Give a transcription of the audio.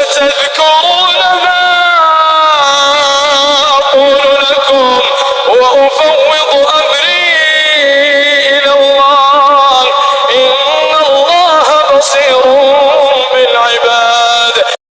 ستذكرون ما أقول لكم وأفوض